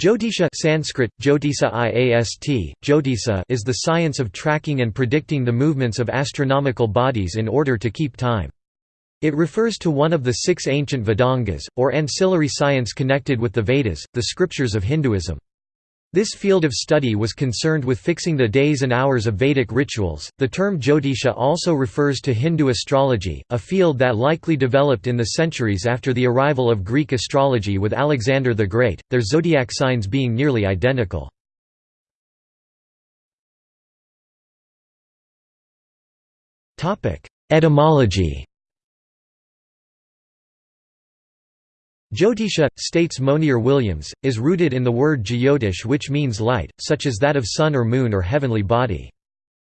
Jyotisha Sanskrit, Jyotisa Iast, Jyotisa is the science of tracking and predicting the movements of astronomical bodies in order to keep time. It refers to one of the six ancient Vedangas, or ancillary science connected with the Vedas, the scriptures of Hinduism. This field of study was concerned with fixing the days and hours of Vedic rituals. The term Jyotisha also refers to Hindu astrology, a field that likely developed in the centuries after the arrival of Greek astrology with Alexander the Great, their zodiac signs being nearly identical. Etymology Jyotisha, states Monier Williams, is rooted in the word jyotish which means light, such as that of sun or moon or heavenly body.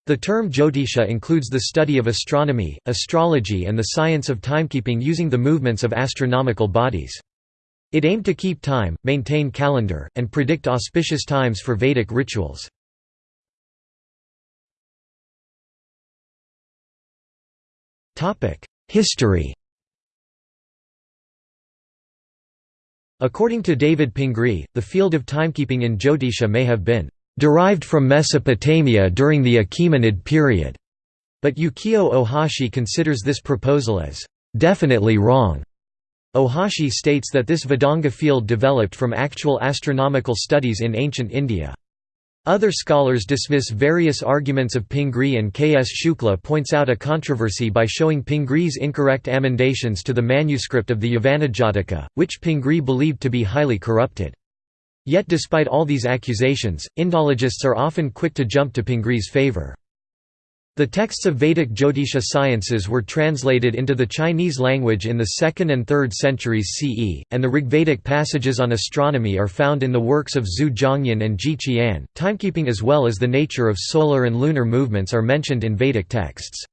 The term Jyotisha includes the study of astronomy, astrology and the science of timekeeping using the movements of astronomical bodies. It aimed to keep time, maintain calendar, and predict auspicious times for Vedic rituals. History According to David Pingree, the field of timekeeping in Jyotisha may have been derived from Mesopotamia during the Achaemenid period, but Yukio Ohashi considers this proposal as definitely wrong. Ohashi states that this Vedanga field developed from actual astronomical studies in ancient India. Other scholars dismiss various arguments of Pingree and K. S. Shukla points out a controversy by showing Pingree's incorrect amendations to the manuscript of the Yavanajataka, which Pingree believed to be highly corrupted. Yet despite all these accusations, Indologists are often quick to jump to Pingree's favour. The texts of Vedic Jyotisha sciences were translated into the Chinese language in the 2nd and 3rd centuries CE, and the Rigvedic passages on astronomy are found in the works of Zhu Zhongyan and Ji Qian. Timekeeping as well as the nature of solar and lunar movements are mentioned in Vedic texts.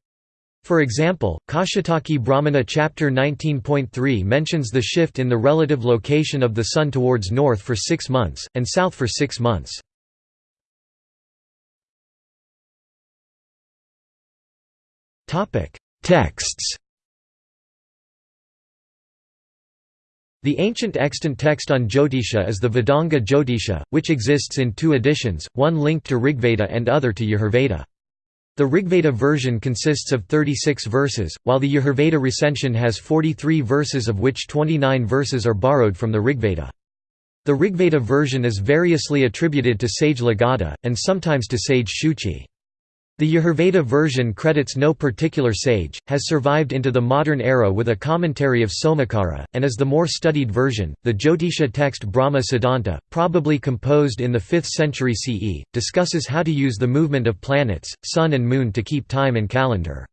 For example, Kaushitaki Brahmana chapter 19.3 mentions the shift in the relative location of the Sun towards north for six months, and south for six months. Texts The ancient extant text on Jyotisha is the Vedanga Jyotisha, which exists in two editions, one linked to Rigveda and other to Yajurveda. The Rigveda version consists of 36 verses, while the Yajurveda recension has 43 verses of which 29 verses are borrowed from the Rigveda. The Rigveda version is variously attributed to sage Lagadha, and sometimes to sage Shuchi. The Yajurveda version credits no particular sage, has survived into the modern era with a commentary of Somakara, and is the more studied version. The Jyotisha text Brahma Siddhanta, probably composed in the 5th century CE, discusses how to use the movement of planets, sun and moon to keep time and calendar.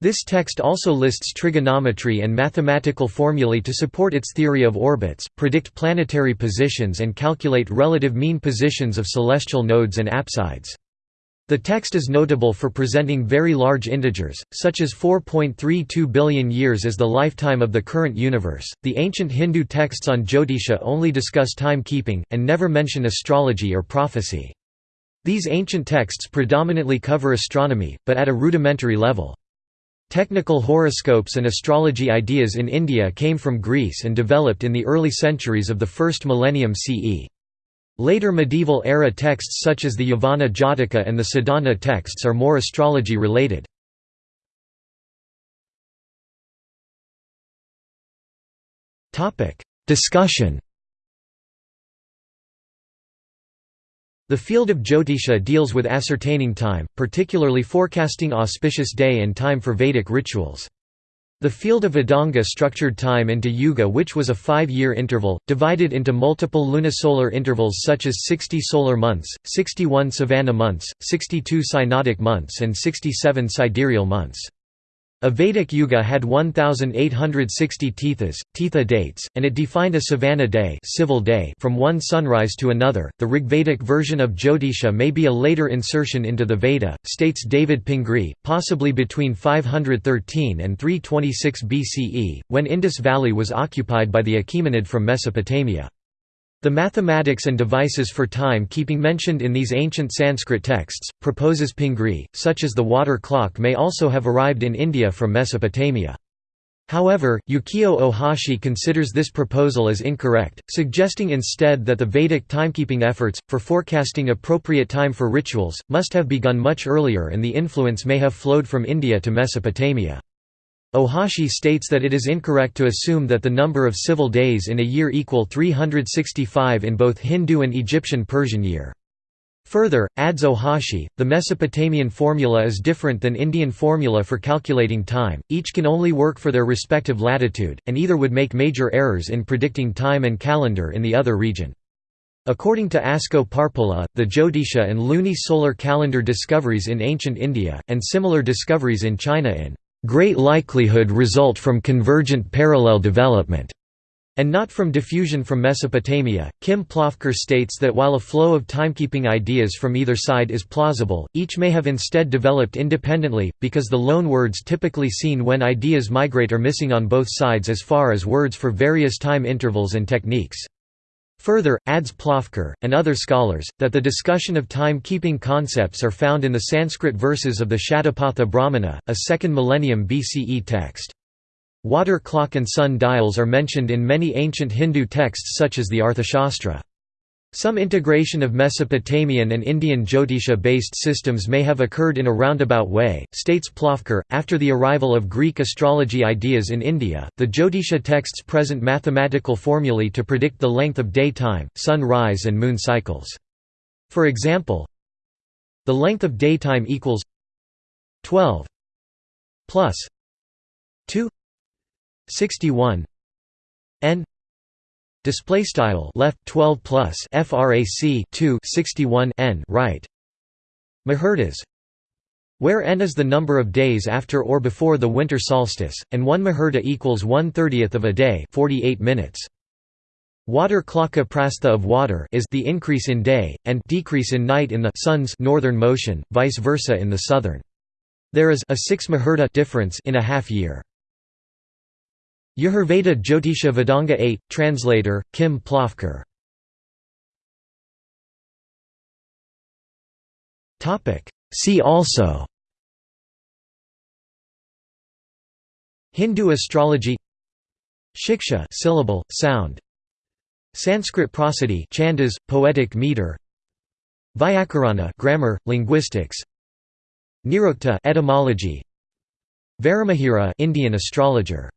This text also lists trigonometry and mathematical formulae to support its theory of orbits, predict planetary positions and calculate relative mean positions of celestial nodes and apsides. The text is notable for presenting very large integers, such as 4.32 billion years as the lifetime of the current universe. The ancient Hindu texts on Jyotisha only discuss timekeeping, and never mention astrology or prophecy. These ancient texts predominantly cover astronomy, but at a rudimentary level. Technical horoscopes and astrology ideas in India came from Greece and developed in the early centuries of the first millennium CE. Later medieval-era texts such as the Yavana Jataka and the Sadhana texts are more astrology-related. Discussion The field of Jyotisha deals with ascertaining time, particularly forecasting auspicious day and time for Vedic rituals. The field of Vedanga structured time into yuga which was a five-year interval, divided into multiple lunisolar intervals such as 60 solar months, 61 savana months, 62 synodic months and 67 sidereal months. A Vedic yuga had 1,860 tithas, titha dates, and it defined a savana day, civil day from one sunrise to another. The Rigvedic version of Jyotisha may be a later insertion into the Veda, states David Pingree, possibly between 513 and 326 BCE, when Indus Valley was occupied by the Achaemenid from Mesopotamia. The mathematics and devices for time-keeping mentioned in these ancient Sanskrit texts, proposes Pingree, such as the water clock may also have arrived in India from Mesopotamia. However, Yukio Ohashi considers this proposal as incorrect, suggesting instead that the Vedic timekeeping efforts, for forecasting appropriate time for rituals, must have begun much earlier and the influence may have flowed from India to Mesopotamia. Ohashi states that it is incorrect to assume that the number of civil days in a year equal 365 in both Hindu and Egyptian Persian year. Further, adds Ohashi, the Mesopotamian formula is different than Indian formula for calculating time, each can only work for their respective latitude, and either would make major errors in predicting time and calendar in the other region. According to Asko Parpola, the Jyotisha and luni-solar calendar discoveries in ancient India, and similar discoveries in China in great likelihood result from convergent parallel development and not from diffusion from Mesopotamia. Kim Plofker states that while a flow of timekeeping ideas from either side is plausible, each may have instead developed independently, because the loan words typically seen when ideas migrate are missing on both sides as far as words for various time intervals and techniques. Further, adds Plofker, and other scholars, that the discussion of time-keeping concepts are found in the Sanskrit verses of the Shatapatha Brahmana, a 2nd millennium BCE text. Water clock and sun dials are mentioned in many ancient Hindu texts such as the Arthashastra. Some integration of Mesopotamian and Indian Jyotisha-based systems may have occurred in a roundabout way, states Plofker. After the arrival of Greek astrology ideas in India, the Jyotisha texts present mathematical formulae to predict the length of day time, sun rise and moon cycles. For example, the length of daytime equals 12 plus 2 61 n display style left 12 plus frac 2 61 n right muhurtas where n is the number of days after or before the winter solstice and 1 muhurta equals 1/30th of a day 48 minutes Water klaka prastha of water is the increase in day, and decrease in night in the sun's northern motion, vice versa in the southern. There is a 6 muhurta difference in a half year. Yajurveda Jyotisha Vedanga 8, translator, Kim Plofker See also. Hindu astrology. Shiksha syllable, sound. Sanskrit prosody chandas, poetic meter. Vyakarana grammar, linguistics. Nirukta etymology. Varahamihira Indian astrologer